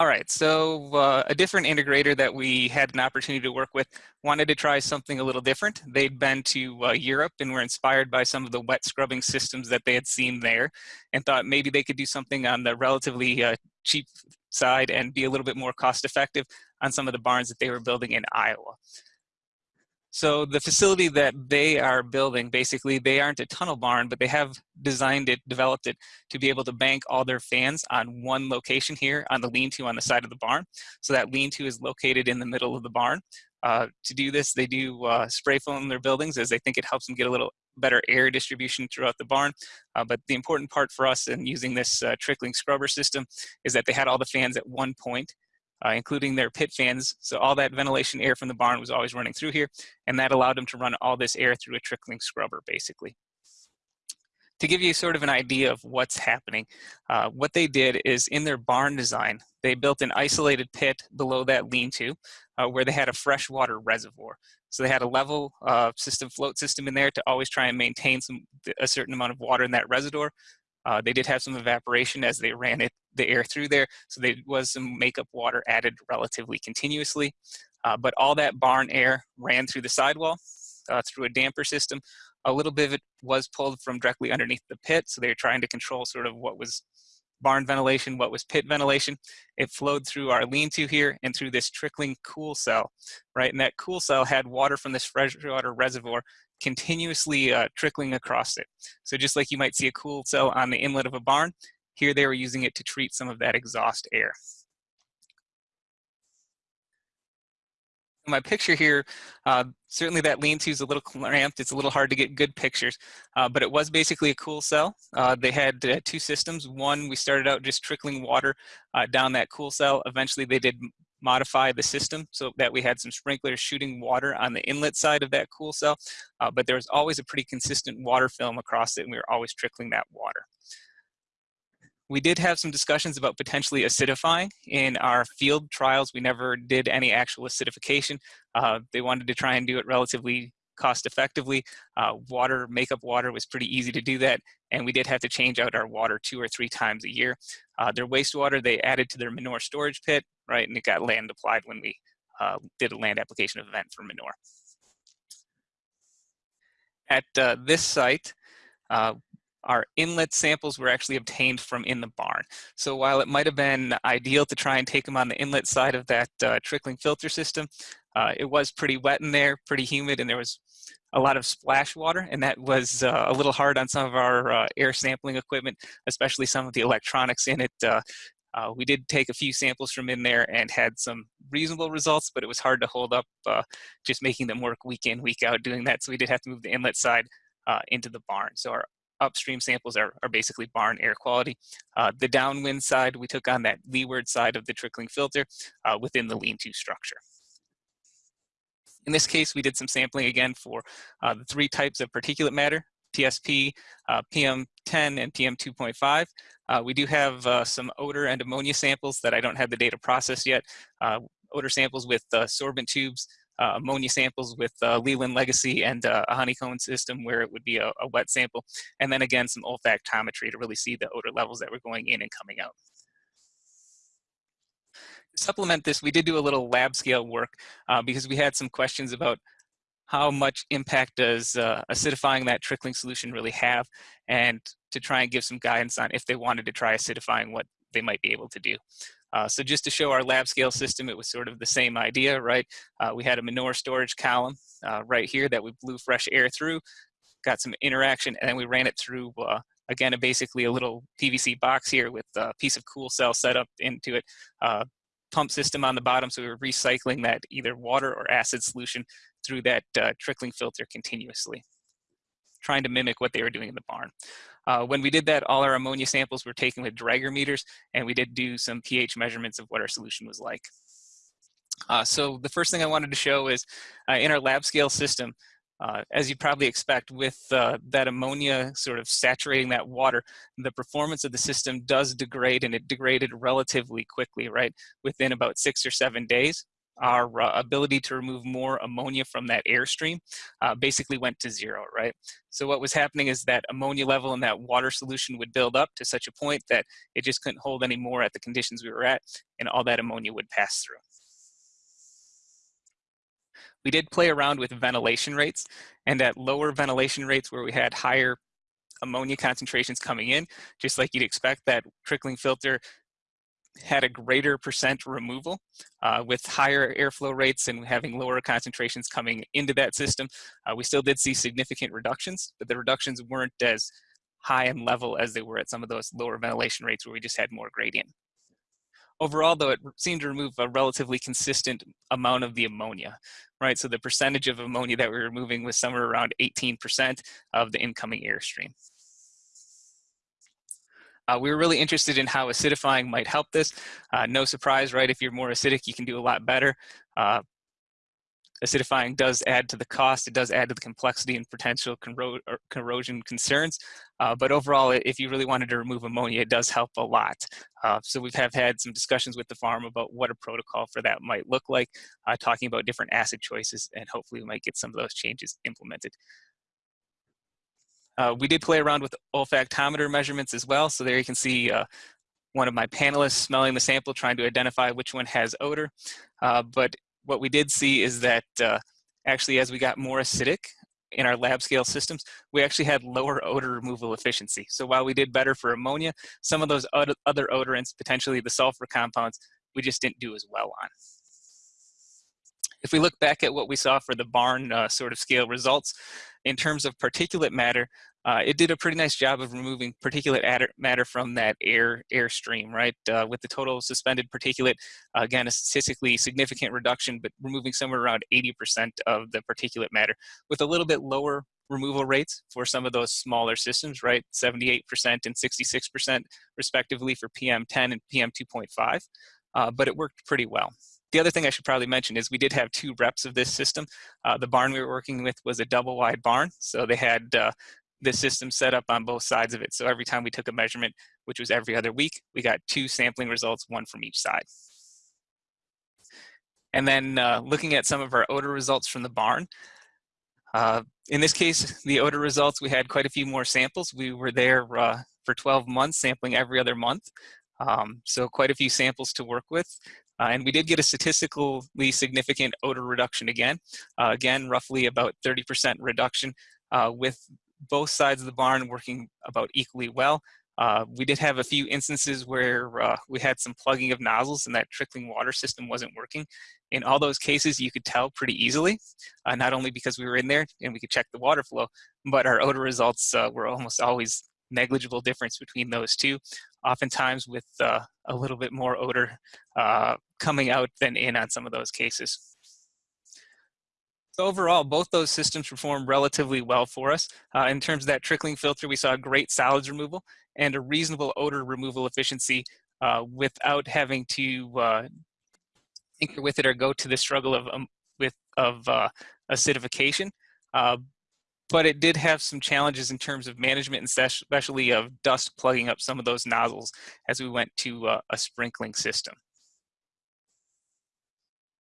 All right, so uh, a different integrator that we had an opportunity to work with wanted to try something a little different. They'd been to uh, Europe and were inspired by some of the wet scrubbing systems that they had seen there and thought maybe they could do something on the relatively uh, cheap side and be a little bit more cost effective on some of the barns that they were building in Iowa. So the facility that they are building, basically, they aren't a tunnel barn, but they have designed it, developed it to be able to bank all their fans on one location here on the lean-to on the side of the barn. So that lean-to is located in the middle of the barn. Uh, to do this, they do uh, spray foam their buildings as they think it helps them get a little better air distribution throughout the barn. Uh, but the important part for us in using this uh, trickling scrubber system is that they had all the fans at one point uh, including their pit fans. So all that ventilation air from the barn was always running through here, and that allowed them to run all this air through a trickling scrubber, basically. To give you sort of an idea of what's happening, uh, what they did is in their barn design, they built an isolated pit below that lean-to uh, where they had a freshwater reservoir. So they had a level uh, system, float system in there to always try and maintain some a certain amount of water in that reservoir. Uh, they did have some evaporation as they ran it, the air through there, so there was some makeup water added relatively continuously. Uh, but all that barn air ran through the sidewall, uh, through a damper system. A little bit of it was pulled from directly underneath the pit, so they were trying to control sort of what was barn ventilation, what was pit ventilation. It flowed through our lean-to here and through this trickling cool cell, right? And that cool cell had water from this freshwater reservoir continuously uh, trickling across it. So just like you might see a cool cell on the inlet of a barn, here they were using it to treat some of that exhaust air. my picture here, uh, certainly that lean-to is a little cramped. It's a little hard to get good pictures, uh, but it was basically a cool cell. Uh, they had uh, two systems. One, we started out just trickling water uh, down that cool cell. Eventually, they did modify the system so that we had some sprinklers shooting water on the inlet side of that cool cell, uh, but there was always a pretty consistent water film across it, and we were always trickling that water. We did have some discussions about potentially acidifying in our field trials. We never did any actual acidification. Uh, they wanted to try and do it relatively cost effectively. Uh, water, makeup water was pretty easy to do that. And we did have to change out our water two or three times a year. Uh, their wastewater, they added to their manure storage pit, right? And it got land applied when we uh, did a land application event for manure. At uh, this site, uh, our inlet samples were actually obtained from in the barn. So while it might have been ideal to try and take them on the inlet side of that uh, trickling filter system, uh, it was pretty wet in there, pretty humid, and there was a lot of splash water, and that was uh, a little hard on some of our uh, air sampling equipment, especially some of the electronics in it. Uh, uh, we did take a few samples from in there and had some reasonable results, but it was hard to hold up just making them work week in, week out doing that. So we did have to move the inlet side into the barn. So our upstream samples are, are basically barn air quality. Uh, the downwind side, we took on that leeward side of the trickling filter uh, within the lean-to structure. In this case, we did some sampling again for uh, the three types of particulate matter, TSP, uh, PM10, and PM2.5. Uh, we do have uh, some odor and ammonia samples that I don't have the data processed yet. odor samples with sorbent tubes, uh, ammonia samples with uh, Leland Legacy and uh, a honeycomb system where it would be a, a, wet sample. And then again, some olfactometry to really see the odor levels that were going in and coming out. To supplement this, we did do a little lab scale work uh, because we had some questions about how much impact does uh, acidifying that trickling solution really have and to try and give some guidance on if they wanted to try acidifying what they might be able to do. Uh, so just to show our lab scale system, it was sort of the same idea, right? Uh, we had a manure storage column uh, right here that we blew fresh air through, got some interaction, and then we ran it through, uh, again, a basically a little PVC box here with a piece of cool cell set up into it, uh, pump system on the bottom, so we were recycling that either water or acid solution through that uh, trickling filter continuously, trying to mimic what they were doing in the barn. Uh, when we did that, all our ammonia samples were taken with Draeger meters, and we did do some pH measurements of what our solution was like. Uh, so the first thing I wanted to show is uh, in our lab scale system, uh, as you probably expect with uh, that ammonia sort of saturating that water, the performance of the system does degrade and it degraded relatively quickly, right? Within about six or seven days. Our uh, ability to remove more ammonia from that airstream uh, basically went to zero, right? So what was happening is that ammonia level in that water solution would build up to such a point that it just couldn't hold any more at the conditions we were at, and all that ammonia would pass through. We did play around with ventilation rates, and at lower ventilation rates where we had higher ammonia concentrations coming in, just like you'd expect, that trickling filter had a greater percent removal uh, with higher airflow rates and having lower concentrations coming into that system. Uh, we still did see significant reductions, but the reductions weren't as high and level as they were at some of those lower ventilation rates where we just had more gradient. Overall, though, it seemed to remove a relatively consistent amount of the ammonia, right? So the percentage of ammonia that we were removing was somewhere around 18% of the incoming airstream. Uh, we were really interested in how acidifying might help this. Uh, no surprise, right? If you're more acidic, you can do a lot better. Uh, acidifying does add to the cost. It does add to the complexity and potential corro corrosion concerns. Uh, but overall, if you really wanted to remove ammonia, it does help a lot. Uh, so we have had some discussions with the farm about what a protocol for that might look like, uh, talking about different acid choices, and hopefully we might get some of those changes implemented. Uh, we did play around with olfactometer measurements as well. So there you can see uh, one of my panelists smelling the sample, trying to identify which one has odor. Uh, but what we did see is that uh, actually as we got more acidic in our lab scale systems, we actually had lower odor removal efficiency. So while we did better for ammonia, some of those other odorants, potentially the sulfur compounds, we just didn't do as well on. If we look back at what we saw for the barn uh, sort of scale results, in terms of particulate matter, uh, it did a pretty nice job of removing particulate matter from that air airstream, right? Uh, with the total suspended particulate, uh, again, a statistically significant reduction, but removing somewhere around 80% of the particulate matter with a little bit lower removal rates for some of those smaller systems, right? 78% and 66% respectively for PM10 and PM2.5, uh, but it worked pretty well. The other thing I should probably mention is we did have two reps of this system. Uh, the barn we were working with was a double wide barn, so they had uh, the system set up on both sides of it. So every time we took a measurement, which was every other week, we got two sampling results, one from each side. And then uh, looking at some of our odor results from the barn, uh, in this case, the odor results, we had quite a few more samples. We were there uh, for 12 months, sampling every other month. Um, so quite a few samples to work with. Uh, and we did get a statistically significant odor reduction again. Uh, again, roughly about 30% reduction uh, with both sides of the barn working about equally well. Uh, we did have a few instances where uh, we had some plugging of nozzles and that trickling water system wasn't working. In all those cases, you could tell pretty easily, uh, not only because we were in there and we could check the water flow, but our odor results were almost always negligible difference between those two, oftentimes with uh, a little bit more odor uh, coming out than in on some of those cases. So overall, both those systems performed relatively well for us. Uh, in terms of that trickling filter, we saw great solids removal and a reasonable odor removal efficiency uh, without having to uh, tinker with it or go to the struggle of, um, with, of uh, acidification. But it did have some challenges in terms of management and especially of dust plugging up some of those nozzles as we went to uh, a sprinkling system.